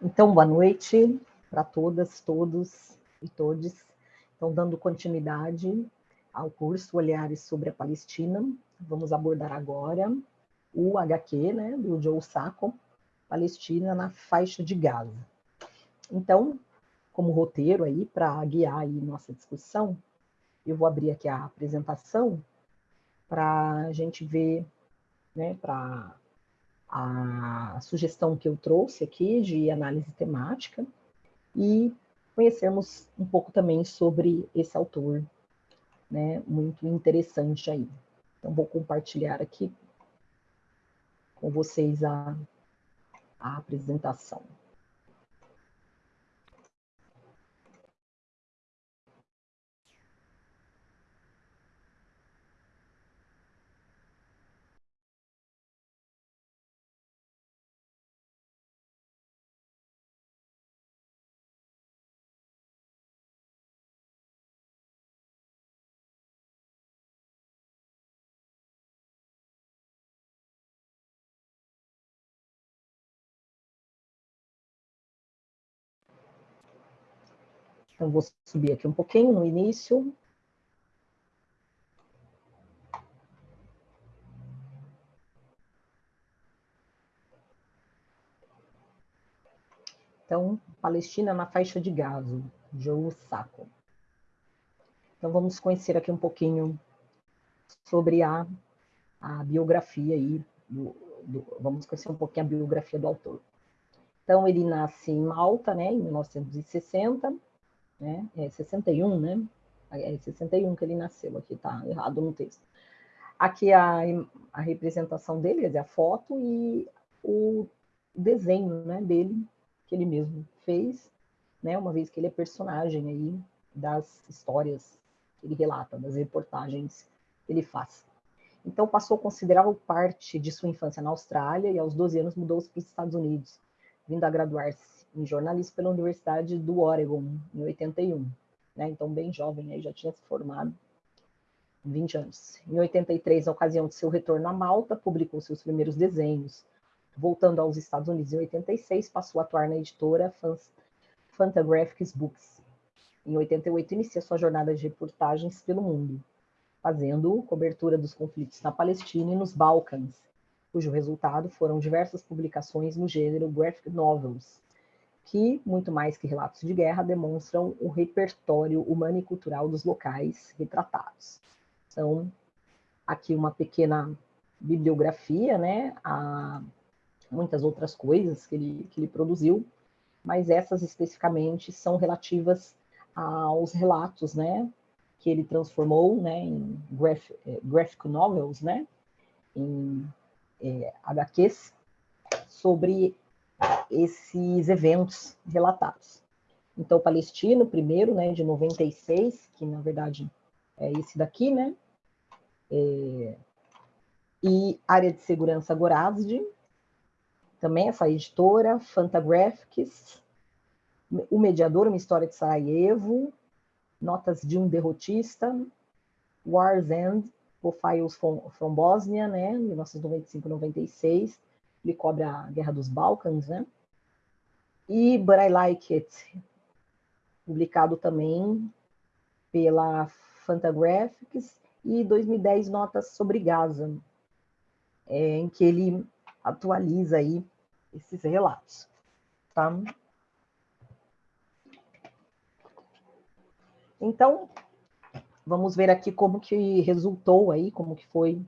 Então, boa noite para todas, todos e todes. Então, dando continuidade ao curso Olhares sobre a Palestina, vamos abordar agora o HQ, né, do Joe Sacco, Palestina na faixa de Gaza. Então, como roteiro aí, para guiar aí nossa discussão, eu vou abrir aqui a apresentação para a gente ver, né, para a sugestão que eu trouxe aqui de análise temática e conhecermos um pouco também sobre esse autor, né, muito interessante aí. Então, vou compartilhar aqui com vocês a, a apresentação. Então, vou subir aqui um pouquinho no início. Então, Palestina na faixa de Gaza, Joe Sacco. Então, vamos conhecer aqui um pouquinho sobre a, a biografia aí, do, do, vamos conhecer um pouquinho a biografia do autor. Então, ele nasce em Malta, né, em 1960, né? É 61, né? É 61 que ele nasceu, aqui tá errado no texto. Aqui a, a representação dele, é a foto e o desenho né, dele, que ele mesmo fez, né, uma vez que ele é personagem aí das histórias que ele relata, das reportagens que ele faz. Então passou considerável parte de sua infância na Austrália e aos 12 anos mudou-se para os Estados Unidos, vindo a graduar-se em jornalismo pela Universidade do Oregon, em 81. Né? Então, bem jovem, aí já tinha se formado, 20 anos. Em 83, na ocasião de seu retorno a Malta, publicou seus primeiros desenhos. Voltando aos Estados Unidos em 86, passou a atuar na editora Fantagraphics Books. Em 88, inicia sua jornada de reportagens pelo mundo, fazendo cobertura dos conflitos na Palestina e nos Balcãs, cujo resultado foram diversas publicações no gênero graphic novels, que, muito mais que relatos de guerra, demonstram o repertório humano e cultural dos locais retratados. Então, aqui uma pequena bibliografia, né? Há muitas outras coisas que ele, que ele produziu, mas essas especificamente são relativas aos relatos, né? Que ele transformou, né? Em graph, eh, graphic novels, né? Em é, HQs sobre esses eventos relatados. Então, o palestino, primeiro, né, de 96, que na verdade é esse daqui, né? É, e Área de Segurança Gorazde, também essa editora, Fantagraphics, O Mediador, uma história de Sarajevo, Notas de um Derrotista, War's End, Profiles from, from Bosnia, né, 1995-96, ele cobre a Guerra dos Balcãs, né? E But I Like It, publicado também pela Fantagraphics, e 2010 Notas sobre Gaza, é, em que ele atualiza aí esses relatos, tá? Então, vamos ver aqui como que resultou aí, como que foi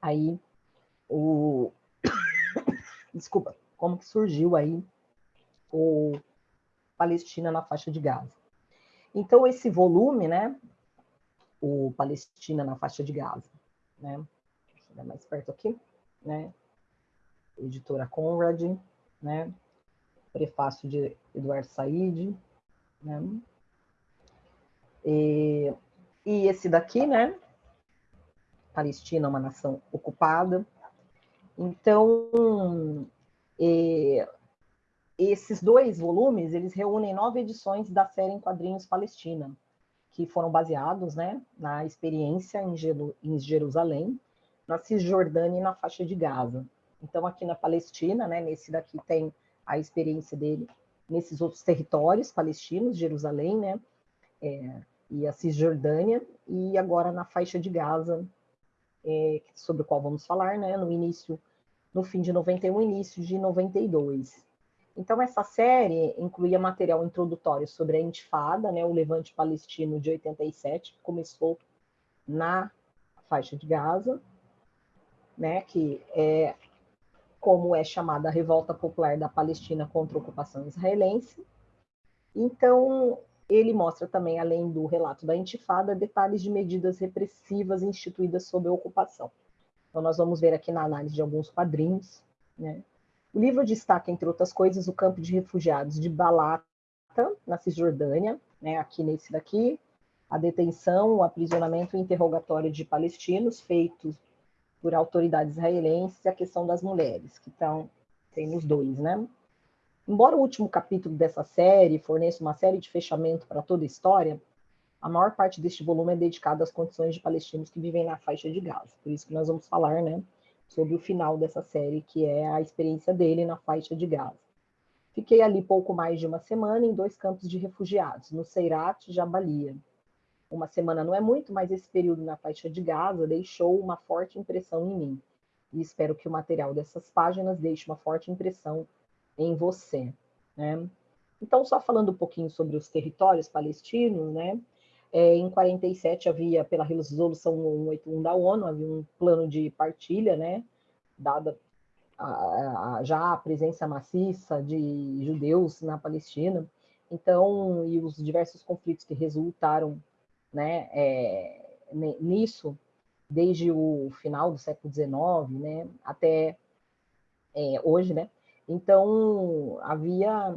aí o, desculpa, como que surgiu aí o Palestina na faixa de Gaza. Então, esse volume, né, o Palestina na faixa de Gaza, né, deixa eu mais perto aqui, né, editora Conrad, né, prefácio de Eduardo Said, né, e, e esse daqui, né, Palestina, uma nação ocupada, então, é, esses dois volumes, eles reúnem nove edições da série em quadrinhos Palestina, que foram baseados né, na experiência em, em Jerusalém, na Cisjordânia e na faixa de Gaza. Então, aqui na Palestina, né, nesse daqui tem a experiência dele nesses outros territórios palestinos, Jerusalém, né, é, e a Cisjordânia, e agora na faixa de Gaza, é, sobre o qual vamos falar, né, no início, no fim de 91, início de 92. Então, essa série incluía material introdutório sobre a Intifada, né, o levante palestino de 87, que começou na faixa de Gaza, né, que é como é chamada a revolta popular da Palestina contra a ocupação israelense. Então, ele mostra também, além do relato da intifada, detalhes de medidas repressivas instituídas sob a ocupação. Então, nós vamos ver aqui na análise de alguns quadrinhos. Né? O livro destaca, entre outras coisas, o campo de refugiados de Balata, na Cisjordânia, né? aqui nesse daqui, a detenção, o aprisionamento e interrogatório de palestinos feitos por autoridades israelenses e a questão das mulheres, que estão, tem nos dois, né? Embora o último capítulo dessa série forneça uma série de fechamento para toda a história, a maior parte deste volume é dedicado às condições de palestinos que vivem na faixa de Gaza. Por isso que nós vamos falar, né, sobre o final dessa série, que é a experiência dele na faixa de Gaza. Fiquei ali pouco mais de uma semana em dois campos de refugiados, no Seirat e Jabalia, uma semana não é muito, mas esse período na faixa de Gaza deixou uma forte impressão em mim. E espero que o material dessas páginas deixe uma forte impressão em você. Né? Então, só falando um pouquinho sobre os territórios palestinos, né? É, em 47 havia, pela resolução 181 da ONU, havia um plano de partilha, né? Dada a, a, já a presença maciça de judeus na Palestina. Então, e os diversos conflitos que resultaram né, é, nisso, desde o final do século XIX, né, até é, hoje, né? Então, havia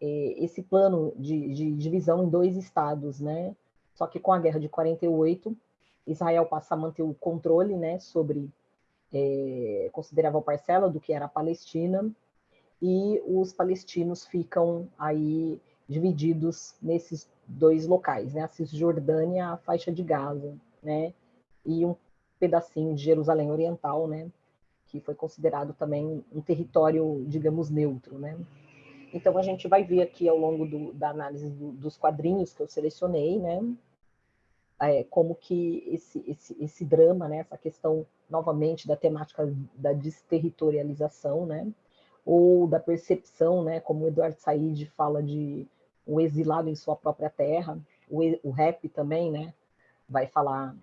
é, esse plano de, de, divisão em dois estados, né? Só que com a guerra de 48, Israel passa a manter o controle, né, sobre é, considerável parcela do que era a Palestina, e os palestinos ficam aí divididos nesses dois locais, né? A Cisjordânia, a faixa de Gaza, né? E um pedacinho de Jerusalém Oriental, né? Que foi considerado também um território, digamos, neutro, né? Então a gente vai ver aqui ao longo do, da análise do, dos quadrinhos que eu selecionei, né? É, como que esse, esse, esse drama, né? Essa questão novamente da temática da desterritorialização, né? Ou da percepção, né? Como o Eduardo Said fala de o exilado em sua própria terra, o, o rap também, né? Vai falar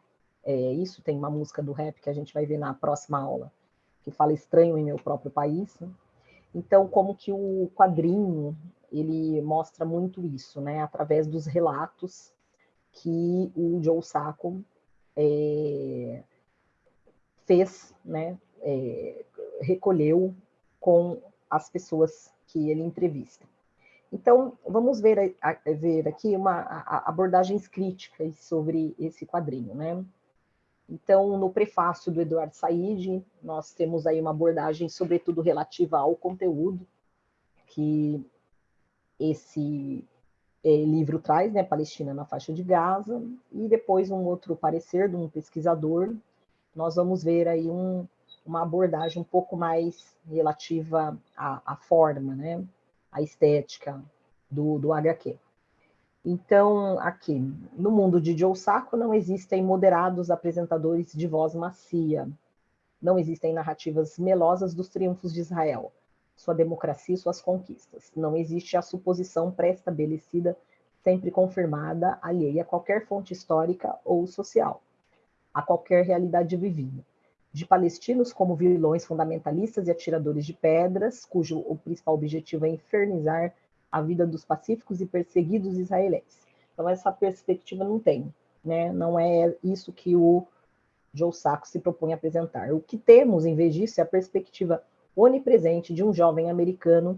é, isso, tem uma música do rap que a gente vai ver na próxima aula, que fala estranho em meu próprio país. Então, como que o quadrinho, ele mostra muito isso, né? Através dos relatos que o Joe Sacco é, fez, né? É, recolheu com as pessoas que ele entrevista. Então, vamos ver, ver aqui uma, abordagens críticas sobre esse quadrinho, né? Então, no prefácio do Eduardo Said, nós temos aí uma abordagem, sobretudo relativa ao conteúdo que esse é, livro traz, né, Palestina na faixa de Gaza, e depois um outro parecer de um pesquisador. Nós vamos ver aí um, uma abordagem um pouco mais relativa à, à forma, né? a estética do, do HQ. Então, aqui, no mundo de Joe Sacco não existem moderados apresentadores de voz macia, não existem narrativas melosas dos triunfos de Israel, sua democracia e suas conquistas. Não existe a suposição pré-estabelecida, sempre confirmada, alheia a qualquer fonte histórica ou social, a qualquer realidade vivida de palestinos como vilões fundamentalistas e atiradores de pedras, cujo principal objetivo é infernizar a vida dos pacíficos e perseguidos israelenses. Então, essa perspectiva não tem, né? não é isso que o Joe Sacco se propõe a apresentar. O que temos, em vez disso, é a perspectiva onipresente de um jovem americano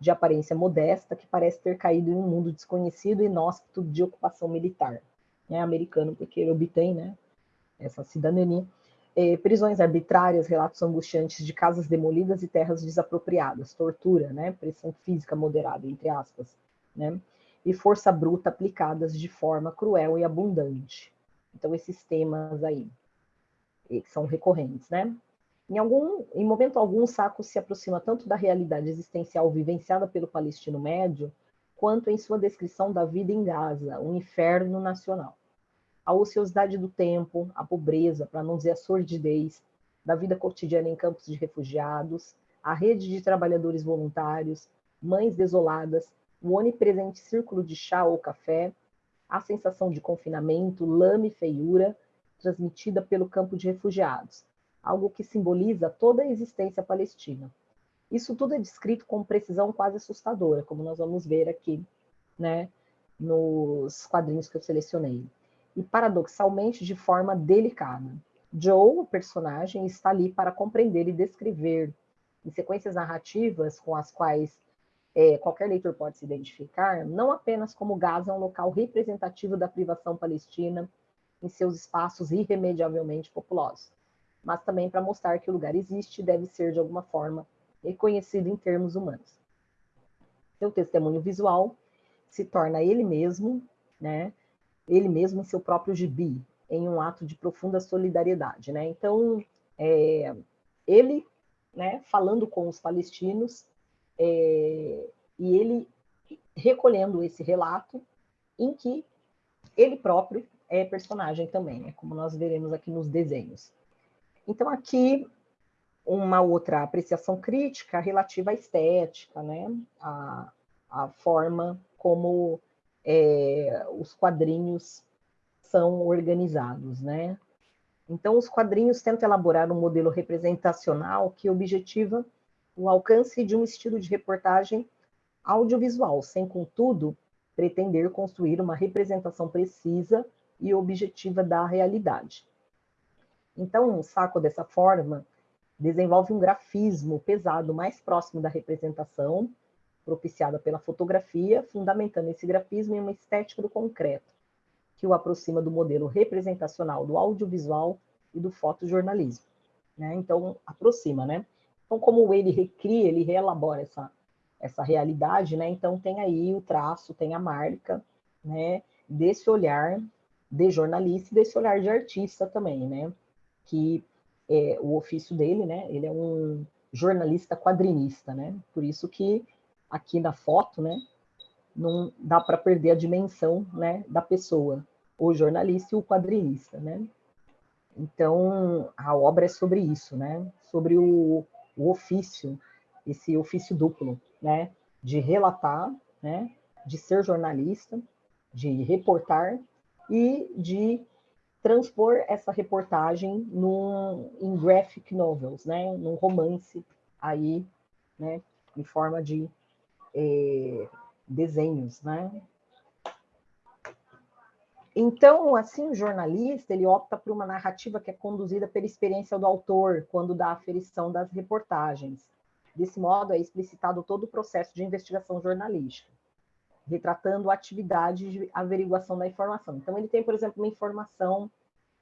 de aparência modesta que parece ter caído em um mundo desconhecido e inóspito de ocupação militar. É americano porque ele obtém né, essa cidadania é, prisões arbitrárias, relatos angustiantes de casas demolidas e terras desapropriadas, tortura, né, pressão física moderada, entre aspas, né, e força bruta aplicadas de forma cruel e abundante. Então, esses temas aí, são recorrentes, né? Em, algum, em momento algum, Saco se aproxima tanto da realidade existencial vivenciada pelo palestino médio, quanto em sua descrição da vida em Gaza, um inferno nacional. A ociosidade do tempo, a pobreza, para não dizer a sordidez, da vida cotidiana em campos de refugiados, a rede de trabalhadores voluntários, mães desoladas, o onipresente círculo de chá ou café, a sensação de confinamento, lama e feiura transmitida pelo campo de refugiados, algo que simboliza toda a existência palestina. Isso tudo é descrito com precisão quase assustadora, como nós vamos ver aqui, né, nos quadrinhos que eu selecionei. E paradoxalmente de forma delicada. Joe, o personagem, está ali para compreender e descrever, em sequências narrativas com as quais é, qualquer leitor pode se identificar, não apenas como Gaza é um local representativo da privação palestina em seus espaços irremediavelmente populosos, mas também para mostrar que o lugar existe e deve ser, de alguma forma, reconhecido em termos humanos. Seu testemunho visual se torna ele mesmo, né, ele mesmo em seu próprio gibi, em um ato de profunda solidariedade. Né? Então, é, ele, né, falando com os palestinos, é, e ele recolhendo esse relato em que ele próprio é personagem também, né, como nós veremos aqui nos desenhos. Então, aqui, uma outra apreciação crítica relativa à estética, né, a, a forma como é, os quadrinhos são organizados, né? Então, os quadrinhos tentam elaborar um modelo representacional que objetiva o alcance de um estilo de reportagem audiovisual, sem, contudo, pretender construir uma representação precisa e objetiva da realidade. Então, um saco dessa forma desenvolve um grafismo pesado mais próximo da representação, propiciada pela fotografia, fundamentando esse grafismo em uma estética do concreto, que o aproxima do modelo representacional do audiovisual e do fotojornalismo. Né? Então, aproxima, né? Então, como ele recria, ele reelabora essa, essa realidade, né? Então, tem aí o traço, tem a marca, né? Desse olhar de jornalista e desse olhar de artista também, né? Que é o ofício dele, né? Ele é um jornalista quadrinista, né? Por isso que aqui na foto, né? Não dá para perder a dimensão, né? Da pessoa, o jornalista e o quadrinista, né? Então, a obra é sobre isso, né? Sobre o, o ofício, esse ofício duplo, né, de relatar, né, de ser jornalista, de reportar e de transpor essa reportagem num, em graphic novels, né, num romance aí, né, em forma de é, desenhos, né, então, assim, o jornalista, ele opta por uma narrativa que é conduzida pela experiência do autor, quando dá a aferição das reportagens. Desse modo, é explicitado todo o processo de investigação jornalística, retratando a atividade de averiguação da informação. Então, ele tem, por exemplo, uma informação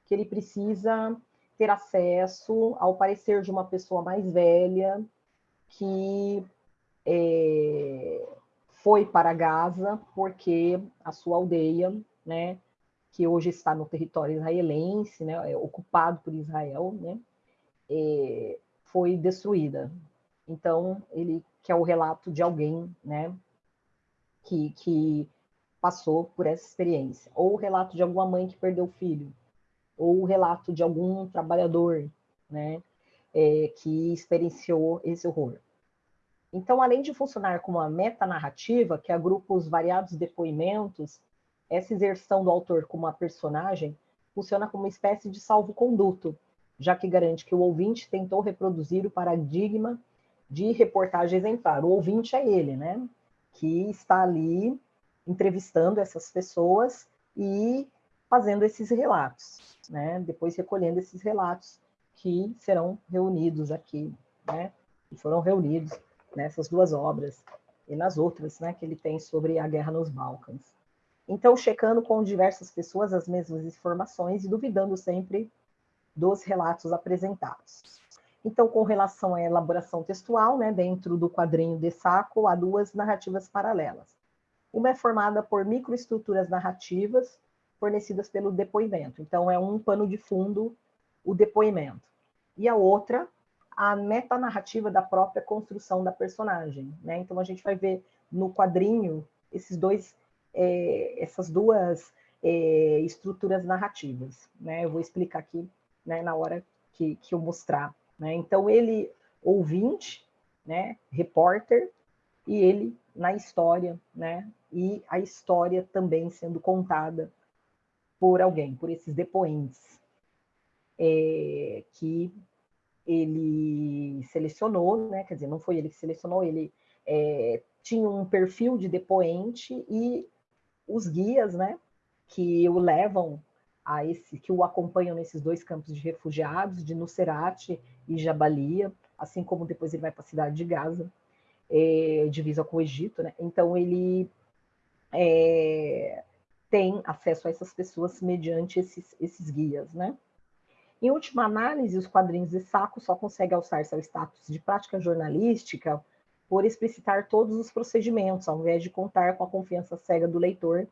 que ele precisa ter acesso ao parecer de uma pessoa mais velha que é, foi para Gaza porque a sua aldeia, né, que hoje está no território israelense, né, é ocupado por Israel, né, é, foi destruída. Então, ele quer o relato de alguém né, que, que passou por essa experiência, ou o relato de alguma mãe que perdeu o filho, ou o relato de algum trabalhador né, é, que experienciou esse horror. Então, além de funcionar como uma metanarrativa que agrupa os variados depoimentos essa exerção do autor como uma personagem funciona como uma espécie de salvo-conduto, já que garante que o ouvinte tentou reproduzir o paradigma de reportagem exemplar. O ouvinte é ele, né? Que está ali entrevistando essas pessoas e fazendo esses relatos, né? Depois recolhendo esses relatos que serão reunidos aqui, né? E foram reunidos nessas duas obras e nas outras, né? Que ele tem sobre a guerra nos Balcãs. Então, checando com diversas pessoas as mesmas informações e duvidando sempre dos relatos apresentados. Então, com relação à elaboração textual, né, dentro do quadrinho de saco, há duas narrativas paralelas. Uma é formada por microestruturas narrativas fornecidas pelo depoimento. Então, é um pano de fundo o depoimento. E a outra a metanarrativa da própria construção da personagem. Né? Então, a gente vai ver no quadrinho esses dois, é, essas duas é, estruturas narrativas. Né? Eu vou explicar aqui né, na hora que, que eu mostrar. Né? Então, ele, ouvinte, né, repórter, e ele na história, né? e a história também sendo contada por alguém, por esses depoentes, é, que ele selecionou, né? quer dizer, não foi ele que selecionou, ele é, tinha um perfil de depoente e os guias, né, que o levam a esse, que o acompanham nesses dois campos de refugiados, de Nusserate e Jabalia, assim como depois ele vai para a cidade de Gaza, é, divisa com o Egito, né? Então ele é, tem acesso a essas pessoas mediante esses, esses guias, né? Em última análise, os quadrinhos de saco só conseguem alçar seu status de prática jornalística por explicitar todos os procedimentos, ao invés de contar com a confiança cega do leitor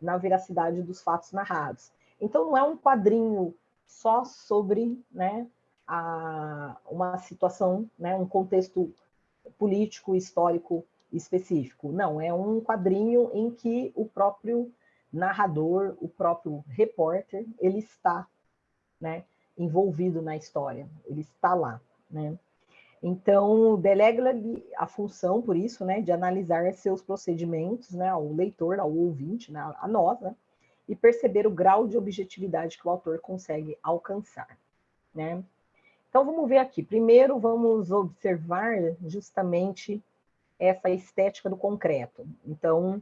na veracidade dos fatos narrados. Então, não é um quadrinho só sobre né, a, uma situação, né, um contexto político, histórico específico. Não, é um quadrinho em que o próprio narrador, o próprio repórter, ele está né, envolvido na história, ele está lá, né? Então, delega-lhe a função, por isso, né, de analisar seus procedimentos, né, ao leitor, ao ouvinte, né, a nós, né, e perceber o grau de objetividade que o autor consegue alcançar, né? Então, vamos ver aqui. Primeiro, vamos observar justamente essa estética do concreto. Então,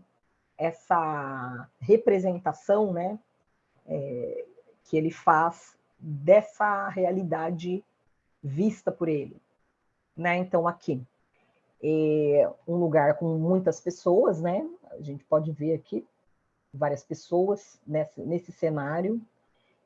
essa representação, né, é, que ele faz dessa realidade vista por ele. Né? Então, aqui, é um lugar com muitas pessoas, né? A gente pode ver aqui várias pessoas nesse, nesse cenário.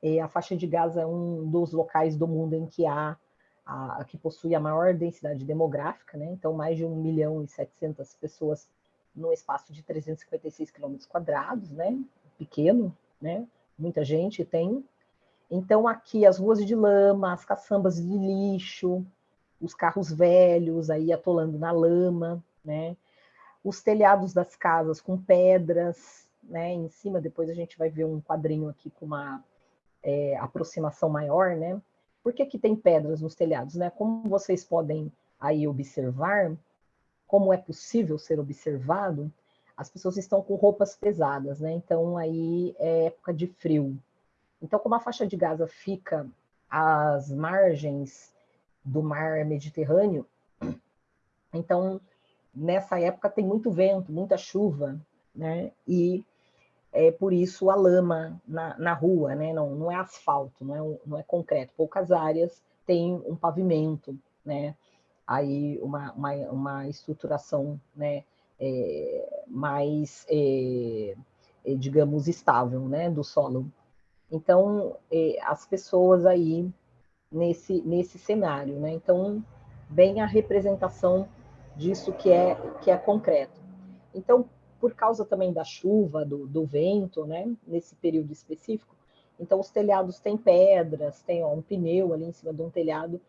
É, a faixa de Gaza é um dos locais do mundo em que há a, que possui a maior densidade demográfica, né? Então, mais de 1 milhão e 700 pessoas no espaço de 356 quilômetros quadrados, né? Pequeno, né? Muita gente tem. Então, aqui as ruas de lama, as caçambas de lixo, os carros velhos aí atolando na lama, né? Os telhados das casas com pedras, né? Em cima, depois a gente vai ver um quadrinho aqui com uma é, aproximação maior, né? Por que, que tem pedras nos telhados, né? Como vocês podem aí observar, como é possível ser observado, as pessoas estão com roupas pesadas, né? Então aí é época de frio, então, como a faixa de Gaza fica às margens do mar Mediterrâneo, então nessa época tem muito vento, muita chuva, né? E é por isso a lama na, na rua, né? Não, não é asfalto, não é, não é concreto. Poucas áreas têm um pavimento, né? Aí uma, uma, uma estruturação, né? É, mais, é, é digamos, estável, né? Do solo. Então, é, as pessoas aí nesse, nesse cenário, né? Então, bem a representação disso que é, que é concreto. Então, por causa também da chuva, do, do vento, né? Nesse período específico, então os telhados têm pedras, tem ó, um pneu ali em cima de um telhado,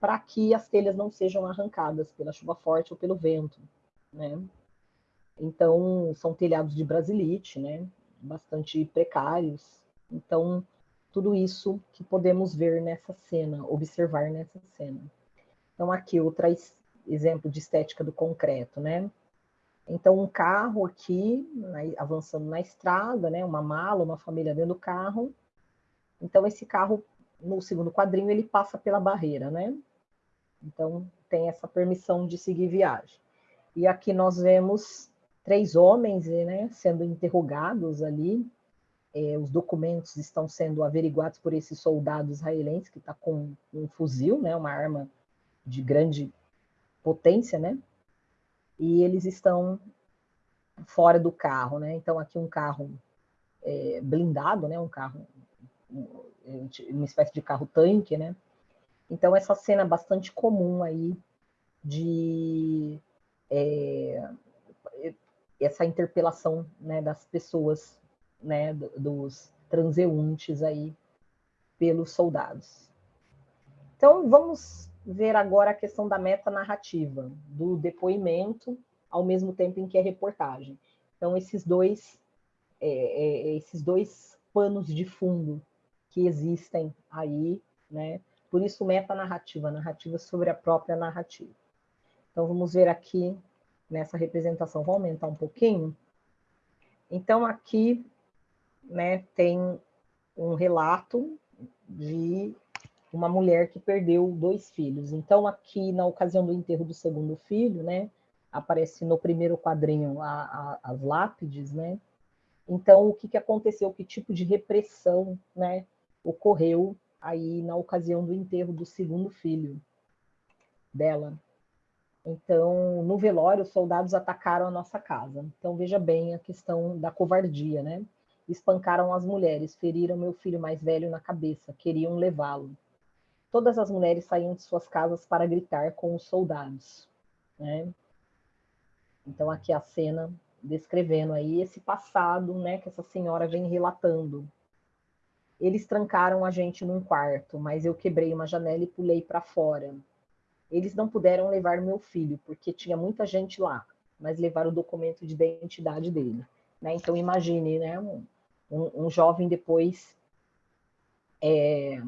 para que as telhas não sejam arrancadas pela chuva forte ou pelo vento, né? Então, são telhados de brasilite, né? Bastante precários, então, tudo isso que podemos ver nessa cena, observar nessa cena. Então, aqui outro exemplo de estética do concreto, né? Então, um carro aqui, avançando na estrada, né? Uma mala, uma família dentro do carro. Então, esse carro, no segundo quadrinho, ele passa pela barreira, né? Então, tem essa permissão de seguir viagem. E aqui nós vemos três homens né, sendo interrogados ali, é, os documentos estão sendo averiguados por esse soldado israelense que está com um fuzil, né, uma arma de grande potência, né? E eles estão fora do carro, né? Então aqui um carro é, blindado, né? Um carro, uma espécie de carro tanque, né? Então essa cena é bastante comum aí de é, essa interpelação né, das pessoas né, dos transeuntes aí pelos soldados. Então, vamos ver agora a questão da metanarrativa, do depoimento, ao mesmo tempo em que é reportagem. Então, esses dois, é, é, esses dois panos de fundo que existem aí, né? Por isso, metanarrativa, narrativa sobre a própria narrativa. Então, vamos ver aqui nessa representação, vou aumentar um pouquinho. Então, aqui né, tem um relato de uma mulher que perdeu dois filhos. Então, aqui, na ocasião do enterro do segundo filho, né, aparece no primeiro quadrinho a, a, as lápides, né? Então, o que, que aconteceu? Que tipo de repressão né, ocorreu aí na ocasião do enterro do segundo filho dela? Então, no velório, os soldados atacaram a nossa casa. Então, veja bem a questão da covardia, né? Espancaram as mulheres, feriram meu filho mais velho na cabeça, queriam levá-lo. Todas as mulheres saíam de suas casas para gritar com os soldados, né? Então, aqui a cena descrevendo aí esse passado, né, que essa senhora vem relatando. Eles trancaram a gente num quarto, mas eu quebrei uma janela e pulei para fora. Eles não puderam levar meu filho, porque tinha muita gente lá, mas levaram o documento de identidade dele. Né? Então, imagine, né, um, um jovem depois é,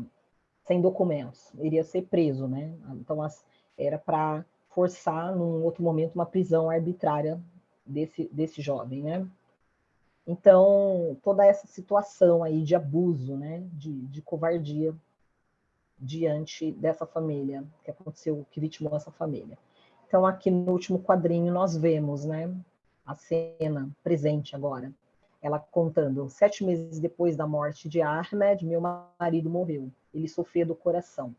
sem documentos, iria ser preso, né? Então, as, era para forçar, num outro momento, uma prisão arbitrária desse, desse jovem, né? Então, toda essa situação aí de abuso, né, de, de covardia, diante dessa família, que aconteceu, que vitimou essa família. Então, aqui no último quadrinho, nós vemos né, a cena presente agora. Ela contando, sete meses depois da morte de Ahmed, meu marido morreu. Ele sofreu do coração.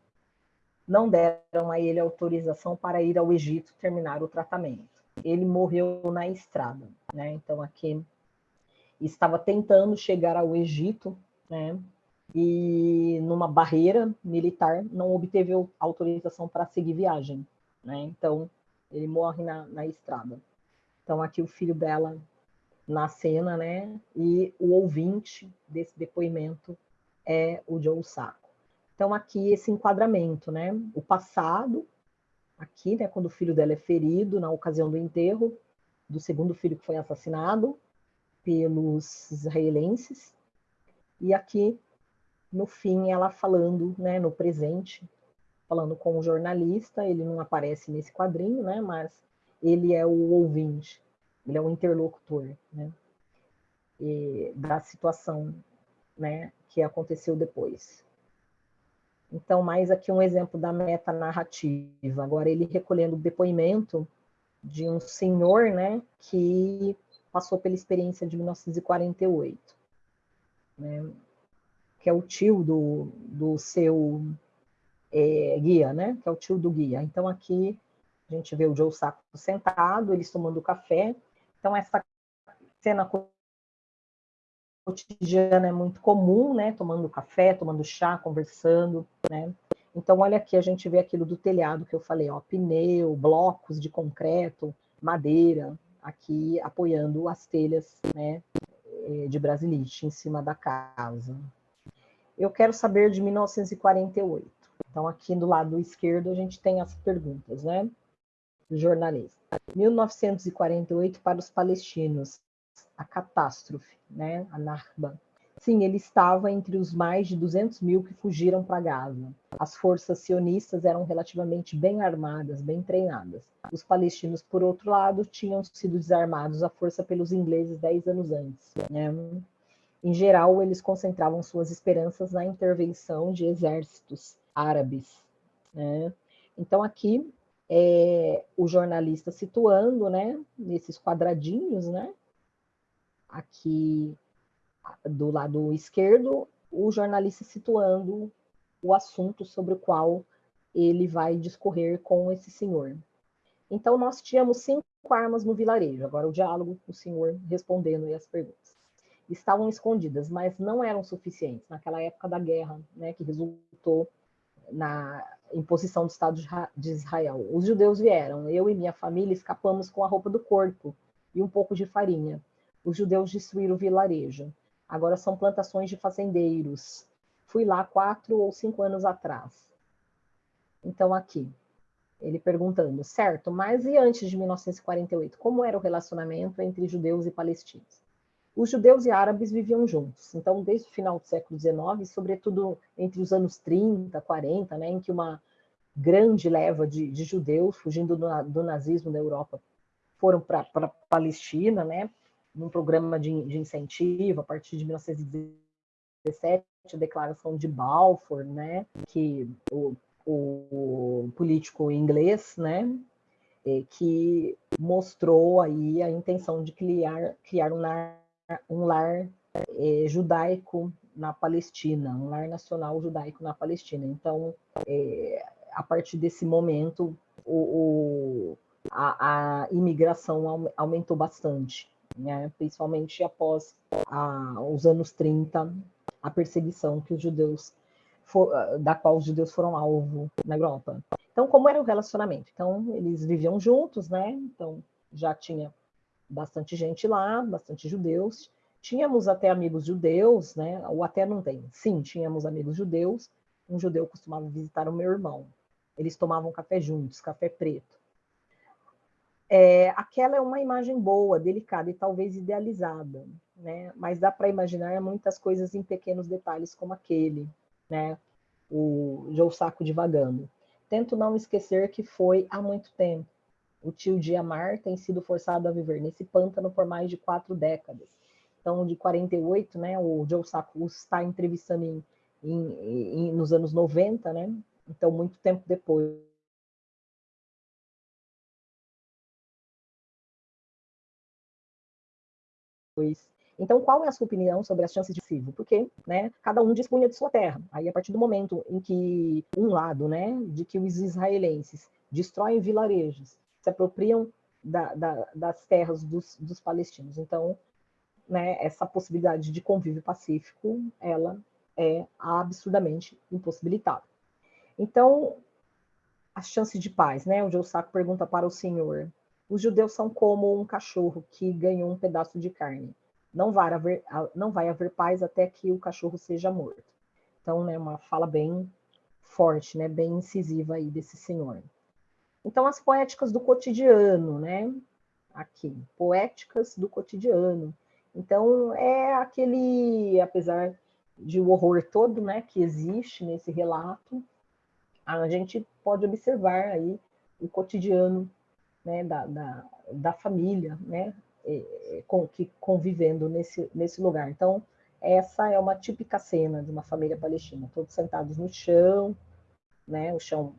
Não deram a ele autorização para ir ao Egito terminar o tratamento. Ele morreu na estrada. Né? Então, aqui estava tentando chegar ao Egito, né? e numa barreira militar não obteve autorização para seguir viagem, né? Então ele morre na, na estrada. Então aqui o filho dela na cena, né? E o ouvinte desse depoimento é o Joe Sacco. Então aqui esse enquadramento, né? O passado, aqui, né? Quando o filho dela é ferido na ocasião do enterro do segundo filho que foi assassinado pelos israelenses, e aqui no fim ela falando, né, no presente, falando com o jornalista, ele não aparece nesse quadrinho, né, mas ele é o ouvinte, ele é o interlocutor, né, da situação, né, que aconteceu depois. Então, mais aqui um exemplo da metanarrativa. Agora, ele recolhendo o depoimento de um senhor, né, que passou pela experiência de 1948. Né? que é o tio do, do seu é, guia, né? Que é o tio do guia. Então, aqui a gente vê o Joe Sacco sentado, eles tomando café. Então, essa cena cotidiana é muito comum, né? Tomando café, tomando chá, conversando, né? Então, olha aqui, a gente vê aquilo do telhado que eu falei, ó, pneu, blocos de concreto, madeira, aqui apoiando as telhas, né, é, de brasilite em cima da casa. Eu quero saber de 1948. Então, aqui do lado esquerdo, a gente tem as perguntas, né? Jornalista. 1948 para os palestinos, a catástrofe, né? A Narba. Sim, ele estava entre os mais de 200 mil que fugiram para Gaza. As forças sionistas eram relativamente bem armadas, bem treinadas. Os palestinos, por outro lado, tinham sido desarmados à força pelos ingleses dez anos antes. Né? Em geral, eles concentravam suas esperanças na intervenção de exércitos árabes. Né? Então, aqui, é, o jornalista situando, né, nesses quadradinhos, né, aqui do lado esquerdo, o jornalista situando o assunto sobre o qual ele vai discorrer com esse senhor. Então, nós tínhamos cinco armas no vilarejo. Agora, o diálogo, o senhor respondendo as perguntas estavam escondidas, mas não eram suficientes naquela época da guerra, né, que resultou na imposição do Estado de Israel. Os judeus vieram, eu e minha família escapamos com a roupa do corpo e um pouco de farinha. Os judeus destruíram o vilarejo. Agora são plantações de fazendeiros. Fui lá quatro ou cinco anos atrás. Então, aqui, ele perguntando, certo, mas e antes de 1948, como era o relacionamento entre judeus e palestinos? Os judeus e árabes viviam juntos, então desde o final do século XIX, sobretudo entre os anos 30, 40, né, em que uma grande leva de, de judeus fugindo do, do, nazismo na Europa foram para a Palestina, né, num programa de, de, incentivo a partir de 1917, a declaração de Balfour, né, que o o político inglês, né, é, que mostrou aí a intenção de criar, criar um lar, um lar é, judaico na Palestina, um lar nacional judaico na Palestina. Então, é, a partir desse momento, o, o a, a, imigração aumentou bastante, né? principalmente após a, os anos 30, a perseguição que os judeus for, ah, da qual os judeus foram alvo na Europa. Então, como era o relacionamento? Então, eles viviam juntos, né? Então, já tinha bastante gente lá, bastante judeus. Tínhamos até amigos judeus, né? Ou até não tem. Sim, tínhamos amigos judeus. Um judeu costumava visitar o meu irmão. Eles tomavam café juntos, café preto. É, aquela é uma imagem boa, delicada e talvez idealizada, né? Mas dá para imaginar muitas coisas em pequenos detalhes como aquele, né? O Joe Saco divagando. Tento não esquecer que foi há muito tempo. O tio Diamar tem sido forçado a viver nesse pântano por mais de quatro décadas. Então, de 48, né, o Joe Saco está entrevistando em, em, em, nos anos 90, né? Então, muito tempo depois. Então, qual é a sua opinião sobre as chances de Sivo? Porque né, cada um dispunha de sua terra. Aí, a partir do momento em que um lado, né, de que os israelenses destroem vilarejos, se apropriam da, da, das terras dos, dos palestinos. Então, né, essa possibilidade de convívio pacífico, ela é absurdamente impossibilitada. Então, as chances de paz, né? O Joe pergunta para o senhor: os judeus são como um cachorro que ganhou um pedaço de carne não vai haver, não vai haver paz até que o cachorro seja morto. Então, né, uma fala bem forte, né, bem incisiva aí desse senhor. Então, as poéticas do cotidiano, né? Aqui, poéticas do cotidiano. Então, é aquele, apesar de o horror todo, né, que existe nesse relato, a gente pode observar aí o cotidiano, né, da, da, da família, né, com, que convivendo nesse, nesse lugar. Então, essa é uma típica cena de uma família palestina, todos sentados no chão, né, o chão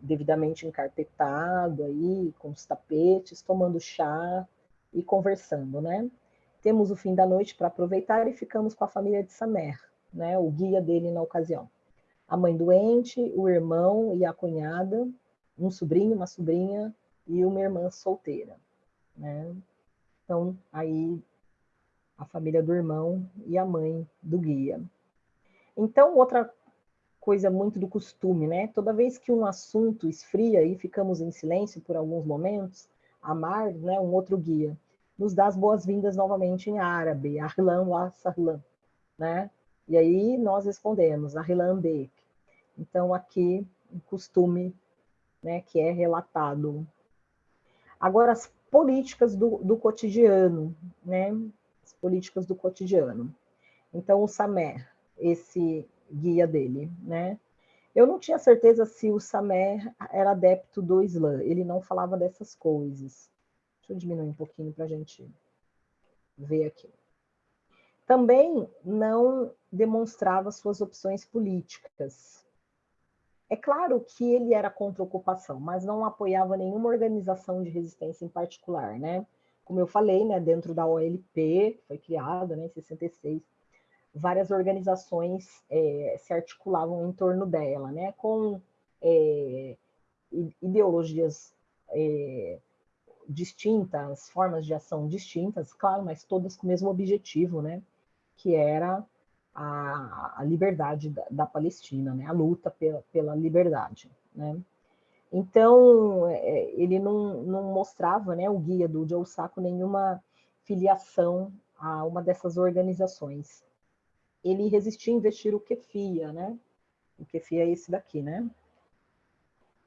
devidamente encarpetado aí, com os tapetes, tomando chá e conversando, né? Temos o fim da noite para aproveitar e ficamos com a família de Samer, né, o guia dele na ocasião. A mãe doente, o irmão e a cunhada, um sobrinho, uma sobrinha e uma irmã solteira, né? Então, aí a família do irmão e a mãe do guia. Então, outra coisa muito do costume, né? Toda vez que um assunto esfria e ficamos em silêncio por alguns momentos, Amar, né, um outro guia, nos dá as boas-vindas novamente em árabe, Ahlan wa sahlan, né? E aí nós respondemos, Ahlan bek. Então, aqui, um costume né, que é relatado. Agora, as políticas do, do cotidiano, né? As políticas do cotidiano. Então, o Samer, esse guia dele, né? Eu não tinha certeza se o Samer era adepto do Islã, ele não falava dessas coisas. Deixa eu diminuir um pouquinho para a gente ver aqui. Também não demonstrava suas opções políticas, é claro que ele era contra a ocupação, mas não apoiava nenhuma organização de resistência em particular, né? Como eu falei, né, dentro da OLP, foi criada né, em 66, várias organizações é, se articulavam em torno dela, né, com é, ideologias é, distintas, formas de ação distintas, claro, mas todas com o mesmo objetivo, né, que era a, a liberdade da, da, Palestina, né? a luta pela, pela liberdade. Né? Então, é, ele não, não mostrava, né, o guia do Joe Sacco, nenhuma filiação a uma dessas organizações. Ele resistia a investir o Kefia, né? O Kefia é esse daqui, né?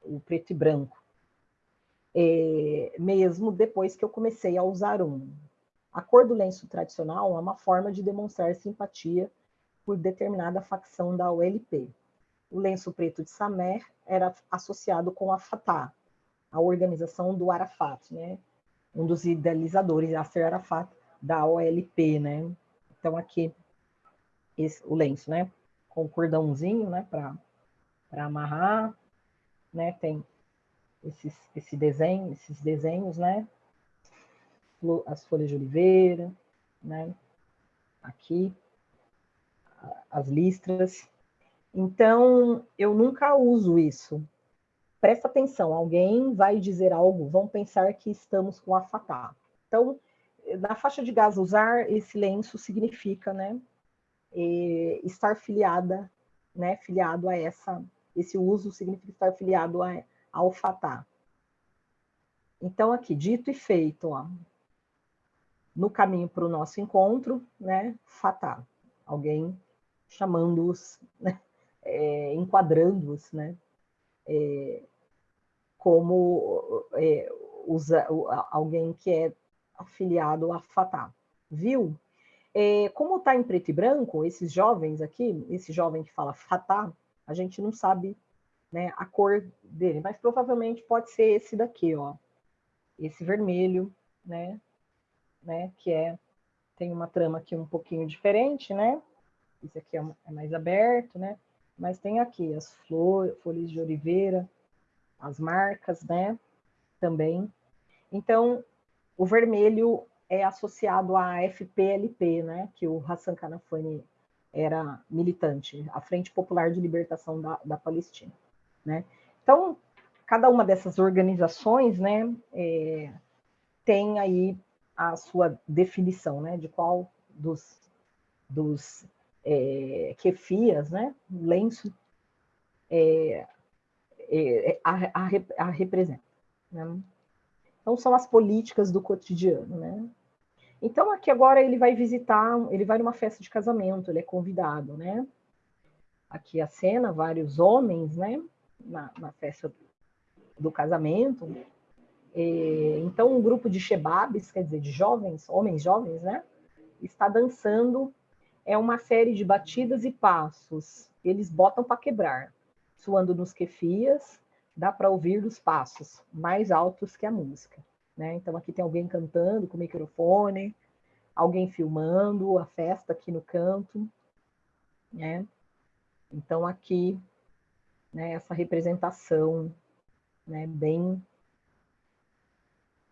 o preto e branco, é, mesmo depois que eu comecei a usar um. A cor do lenço tradicional é uma forma de demonstrar simpatia por determinada facção da OLP. O lenço preto de Samer era associado com a Fatah, a organização do Arafat, né? um dos idealizadores, Yasser Arafat, da OLP. Né? Então, aqui, esse, o lenço, né? com cordãozinho né? para amarrar, né? tem esses, esse desenho, esses desenhos, né? As folhas de oliveira, né? Aqui, as listras. Então, eu nunca uso isso. Presta atenção, alguém vai dizer algo, vão pensar que estamos com a fatá. Então, na faixa de gás usar esse lenço significa, né, estar filiada, né, filiado a essa, esse uso significa estar filiado a, ao fatá. Então, aqui, dito e feito, ó, no caminho para o nosso encontro, né, fatá, alguém chamando-os, né, é, enquadrando-os, né, é, como é, usa, alguém que é afiliado à fatá. Viu? É, como está em preto e branco, esses jovens aqui, esse jovem que fala fatá, a gente não sabe né, a cor dele, mas provavelmente pode ser esse daqui, ó, esse vermelho, né, né, que é, tem uma trama aqui um pouquinho diferente, né, esse aqui é, é mais aberto, né, mas tem aqui as folhas de oliveira, as marcas, né, também. Então, o vermelho é associado à FPLP, né, que o Hassan Kanafani era militante, a Frente Popular de Libertação da, da Palestina. Né? Então, cada uma dessas organizações né, é, tem aí a sua definição né, de qual dos, dos é, kefias, né, lenço, é, é, a, a, a, representa. Né? Então, são as políticas do cotidiano. Né? Então, aqui agora ele vai visitar, ele vai numa festa de casamento, ele é convidado, né? Aqui a cena, vários homens, né? na, na festa do casamento. E, então, um grupo de shebabs, quer dizer, de jovens, homens jovens, né? Está dançando. É uma série de batidas e passos. Eles botam para quebrar. Suando nos quefias, dá para ouvir os passos mais altos que a música. Né? Então, aqui tem alguém cantando com microfone, alguém filmando a festa aqui no canto. Né? Então, aqui né, essa representação né, bem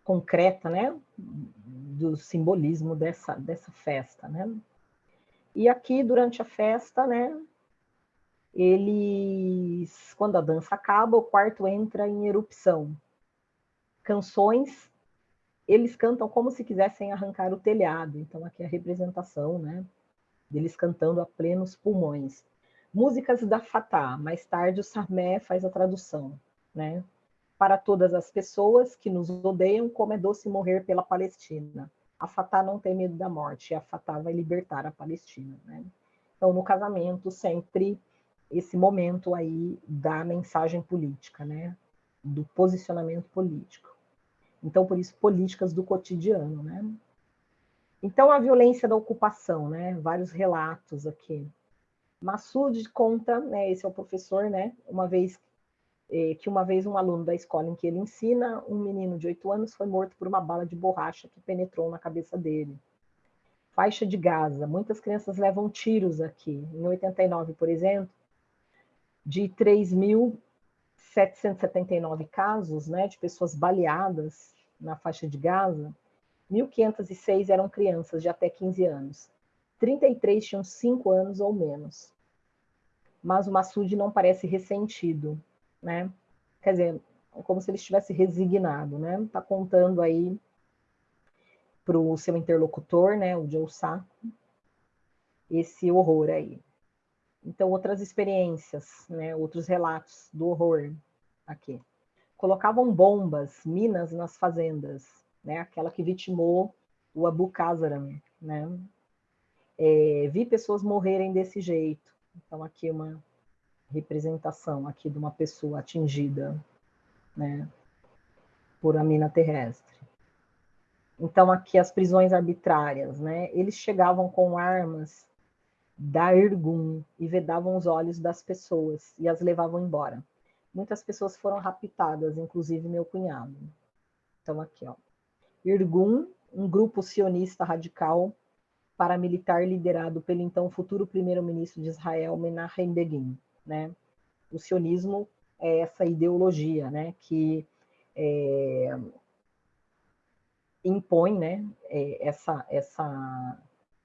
concreta né, do simbolismo dessa, dessa festa. Né? E aqui, durante a festa, né, eles, quando a dança acaba, o quarto entra em erupção. Canções, eles cantam como se quisessem arrancar o telhado. Então, aqui é a representação né, deles cantando a plenos pulmões. Músicas da Fatah, mais tarde o Sarmé faz a tradução, né? Para todas as pessoas que nos odeiam, como é doce morrer pela Palestina. A Fatah não tem medo da morte, a Fatah vai libertar a Palestina, né? Então, no casamento, sempre esse momento aí da mensagem política, né? Do posicionamento político. Então, por isso, políticas do cotidiano, né? Então, a violência da ocupação, né? Vários relatos aqui. Massoud conta, né, esse é o professor, né, uma vez eh, que uma vez um aluno da escola em que ele ensina, um menino de oito anos foi morto por uma bala de borracha que penetrou na cabeça dele. Faixa de Gaza, muitas crianças levam tiros aqui. Em 89, por exemplo, de 3.779 casos, né, de pessoas baleadas na faixa de Gaza, 1.506 eram crianças de até 15 anos. 33 tinham 5 anos ou menos. Mas o Massoud não parece ressentido, né? Quer dizer, é como se ele estivesse resignado, né? Está contando aí para o seu interlocutor, né, o Joe Sacco, esse horror aí. Então, outras experiências, né, outros relatos do horror aqui. Colocavam bombas, minas nas fazendas, né, aquela que vitimou o Abu Kazaram, né, é, vi pessoas morrerem desse jeito. Então, aqui uma representação aqui de uma pessoa atingida né, por a mina terrestre. Então, aqui as prisões arbitrárias, né, eles chegavam com armas da Irgun e vedavam os olhos das pessoas e as levavam embora. Muitas pessoas foram raptadas, inclusive meu cunhado. Então, aqui, ó. Irgun, um grupo sionista radical paramilitar liderado pelo então futuro primeiro-ministro de Israel, Menachem Begin. Né? O sionismo é essa ideologia né, que é, impõe né, é, essa, essa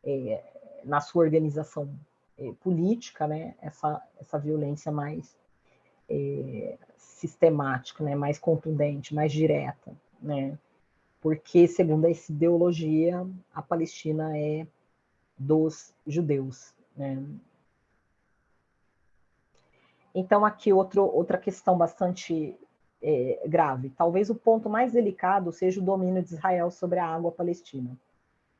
é, na sua organização é, política, né, essa, essa violência mais é, sistemática, né, mais contundente, mais direta, né, porque, segundo essa ideologia, a Palestina é dos judeus. Né. Então, aqui outro, outra questão bastante é, grave. Talvez o ponto mais delicado seja o domínio de Israel sobre a água palestina.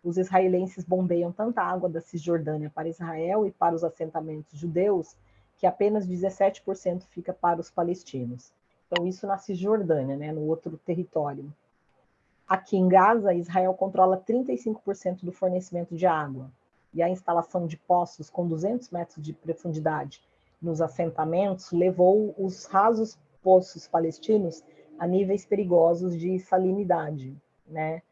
Os israelenses bombeiam tanta água da Cisjordânia para Israel e para os assentamentos judeus que apenas 17% fica para os palestinos. Então, isso na Cisjordânia, né, no outro território. Aqui em Gaza, Israel controla 35% do fornecimento de água, e a instalação de poços com 200 metros de profundidade nos assentamentos levou os rasos poços palestinos a níveis perigosos de salinidade, né?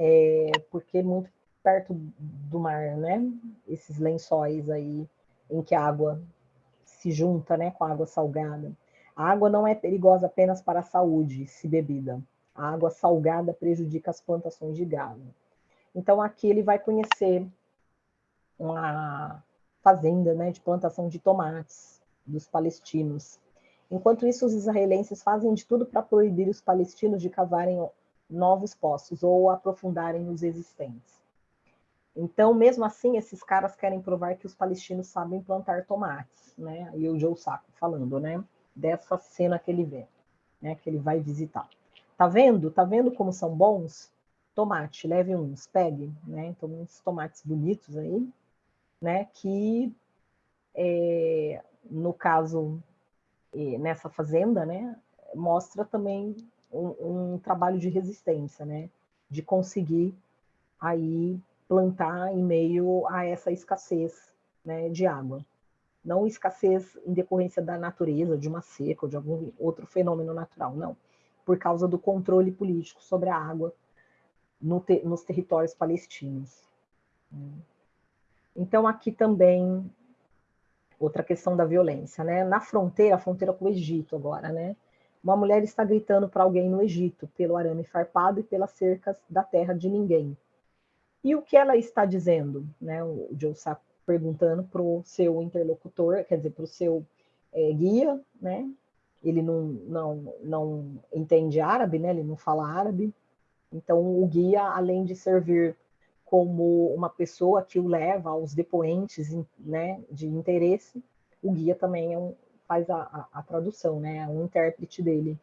É, porque muito perto do mar, né? Esses lençóis aí em que a água se junta né, com a água salgada. A água não é perigosa apenas para a saúde, se bebida. A água salgada prejudica as plantações de gado. Então, aqui ele vai conhecer uma fazenda né, de plantação de tomates dos palestinos. Enquanto isso, os israelenses fazem de tudo para proibir os palestinos de cavarem novos poços ou aprofundarem os existentes. Então, mesmo assim, esses caras querem provar que os palestinos sabem plantar tomates, né? E o Joe Sacco falando, né? Dessa cena que ele vê, né? Que ele vai visitar. Tá vendo? Tá vendo como são bons? Tomate, leve uns, pegue, né? Então, uns tomates bonitos aí, né? Que, é, no caso, nessa fazenda, né? Mostra também um, um trabalho de resistência, né? De conseguir aí plantar em meio a essa escassez né, de água. Não escassez em decorrência da natureza, de uma seca ou de algum outro fenômeno natural, não. Por causa do controle político sobre a água no te nos territórios palestinos. Então, aqui também, outra questão da violência, né? Na fronteira, a fronteira com o Egito agora, né? Uma mulher está gritando para alguém no Egito, pelo arame farpado e pelas cercas da terra de ninguém. E o que ela está dizendo? Né? O Joe Sacco perguntando para o seu interlocutor, quer dizer, para o seu é, guia, né? Ele não, não, não entende árabe, né? Ele não fala árabe. Então, o guia, além de servir como uma pessoa que o leva aos depoentes né, de interesse, o guia também é um, faz a, a, a tradução, né? Um intérprete dele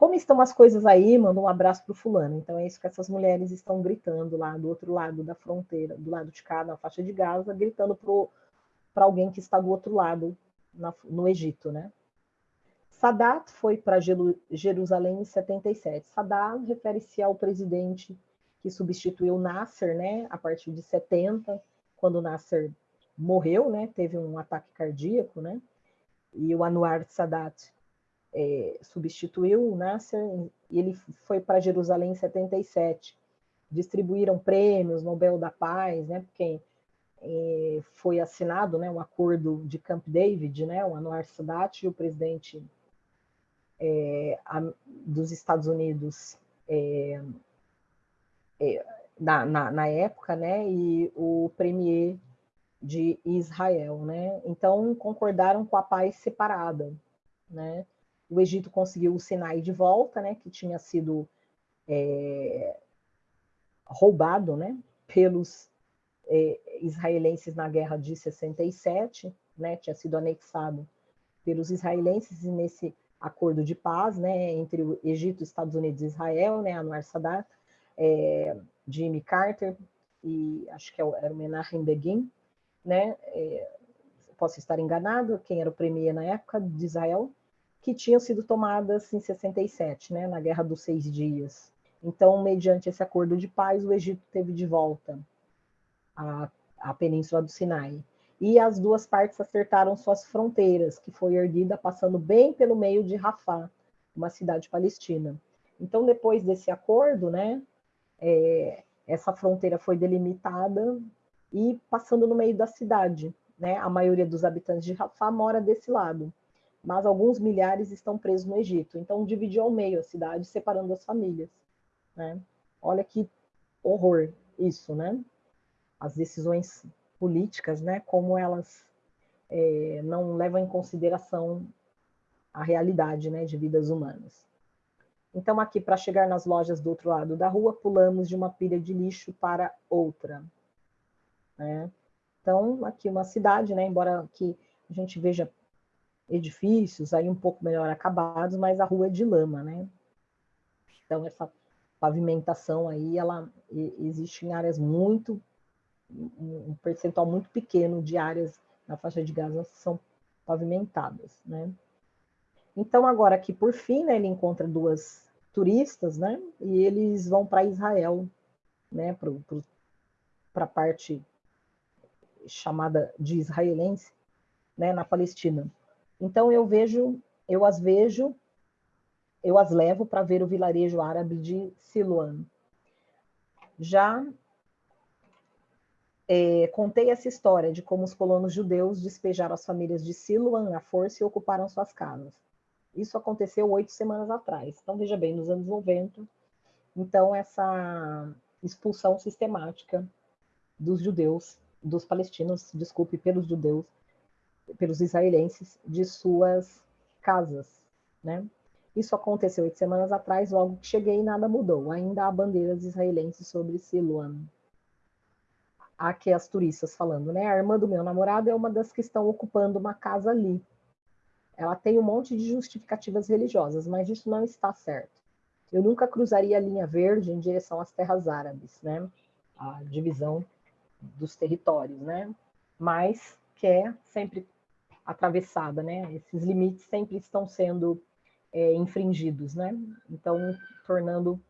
como estão as coisas aí? Manda um abraço para o fulano. Então é isso que essas mulheres estão gritando lá do outro lado da fronteira, do lado de cá, na faixa de Gaza, gritando para alguém que está do outro lado, na, no Egito, né? Sadat foi para Jerusalém em 77. Sadat refere-se ao presidente que substituiu Nasser, né, a partir de 70, quando Nasser morreu, né, teve um ataque cardíaco, né, e o Anwar Sadat é, substituiu o Nasser e ele foi para Jerusalém em 77. Distribuíram prêmios, Nobel da Paz, né, porque é, foi assinado né, um acordo de Camp David, né, o Anwar Sadat e o presidente é, a, dos Estados Unidos é, é, na, na, na, época, né, e o premier de Israel, né, então concordaram com a paz separada, né, o Egito conseguiu o Sinai de volta, né, que tinha sido é, roubado né, pelos é, israelenses na guerra de 67, né, tinha sido anexado pelos israelenses e nesse acordo de paz né, entre o Egito, Estados Unidos e Israel, né, Anwar Sadat, é, Jimmy Carter e acho que é era o Menachem Begin, né, é, posso estar enganado, quem era o premier na época de Israel, que tinham sido tomadas em 67, né, na Guerra dos Seis Dias. Então, mediante esse acordo de paz, o Egito teve de volta a, a Península do Sinai. E as duas partes acertaram suas fronteiras, que foi erguida passando bem pelo meio de Rafah, uma cidade palestina. Então, depois desse acordo, né, é, essa fronteira foi delimitada e passando no meio da cidade. Né? A maioria dos habitantes de Rafah mora desse lado, mas alguns milhares estão presos no Egito. Então, dividiu ao meio a cidade, separando as famílias. Né? Olha que horror isso, né? As decisões políticas, né? Como elas é, não levam em consideração a realidade, né? De vidas humanas. Então, aqui, para chegar nas lojas do outro lado da rua, pulamos de uma pilha de lixo para outra. Né? Então, aqui uma cidade, né? Embora aqui a gente veja edifícios aí um pouco melhor acabados, mas a rua é de lama, né? Então, essa pavimentação aí, ela existe em áreas muito, um percentual muito pequeno de áreas na faixa de Gaza são pavimentadas, né? Então, agora aqui, por fim, né, ele encontra duas turistas, né? E eles vão para Israel, né? Para a parte chamada de israelense, né? Na Palestina. Então, eu vejo, eu as vejo eu as levo para ver o vilarejo árabe de Siloam. Já é, contei essa história de como os colonos judeus despejaram as famílias de Siloam à força e ocuparam suas casas. Isso aconteceu oito semanas atrás. Então, veja bem, nos anos 90. Então, essa expulsão sistemática dos judeus, dos palestinos, desculpe, pelos judeus, pelos israelenses, de suas casas, né? Isso aconteceu oito semanas atrás, logo que cheguei nada mudou. Ainda há bandeiras israelenses sobre Siloam. Aqui as turistas falando, né? A irmã do meu namorado é uma das que estão ocupando uma casa ali. Ela tem um monte de justificativas religiosas, mas isso não está certo. Eu nunca cruzaria a linha verde em direção às terras árabes, né? A divisão dos territórios, né? Mas que é sempre atravessada, né? Esses limites sempre estão sendo é, infringidos, né? Então, tornando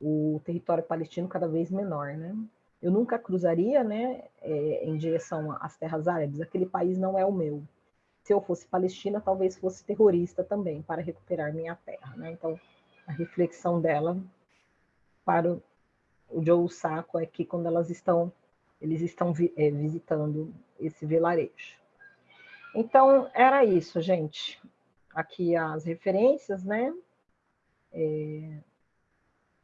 o território palestino cada vez menor, né? Eu nunca cruzaria, né, é, em direção às terras árabes. Aquele país não é o meu. Se eu fosse palestina, talvez fosse terrorista também para recuperar minha terra, né? Então, a reflexão dela para o, Joe Saco é que quando elas estão, eles estão vi, é, visitando esse vilarejo. Então, era isso, gente aqui as referências, né? É,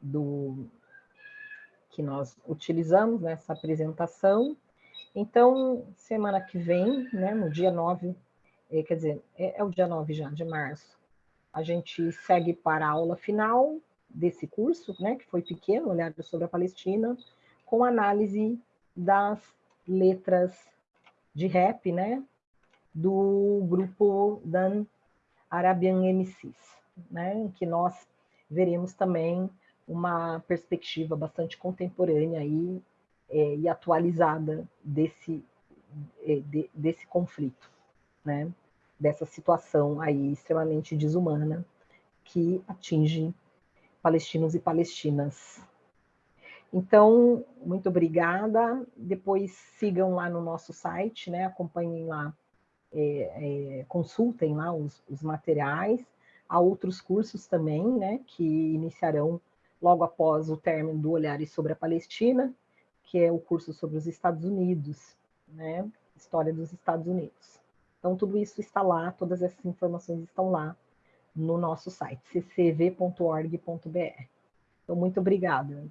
do que nós utilizamos nessa apresentação. Então, semana que vem, né, no dia 9, é, quer dizer, é, é o dia 9 já, de março, a gente segue para a aula final desse curso, né, que foi pequeno, olhado sobre a Palestina, com análise das letras de rap, né, do grupo Dan Arabian MCs, né, em que nós veremos também uma perspectiva bastante contemporânea aí, é, e atualizada desse, é, de, desse conflito, né, dessa situação aí extremamente desumana que atinge palestinos e palestinas. Então, muito obrigada. Depois sigam lá no nosso site, né? Acompanhem lá é, é, consultem lá os, os, materiais. Há outros cursos também, né, que iniciarão logo após o término do Olhares sobre a Palestina, que é o curso sobre os Estados Unidos, né, História dos Estados Unidos. Então, tudo isso está lá, todas essas informações estão lá no nosso site, ccv.org.br. Então, muito obrigada.